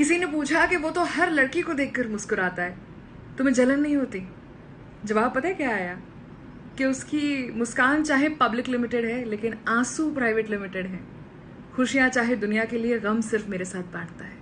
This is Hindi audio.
किसी ने पूछा कि वो तो हर लड़की को देखकर मुस्कुराता है। तुम्हें जलन नहीं होती? जवाब पता है क्या आया? कि उसकी मुस्कान चाहे पब्लिक लिमिटेड है, लेकिन आँसू प्राइवेट लिमिटेड है। खुशियाँ चाहे दुनिया के लिए गम सिर्फ़ मेरे साथ बांटता है।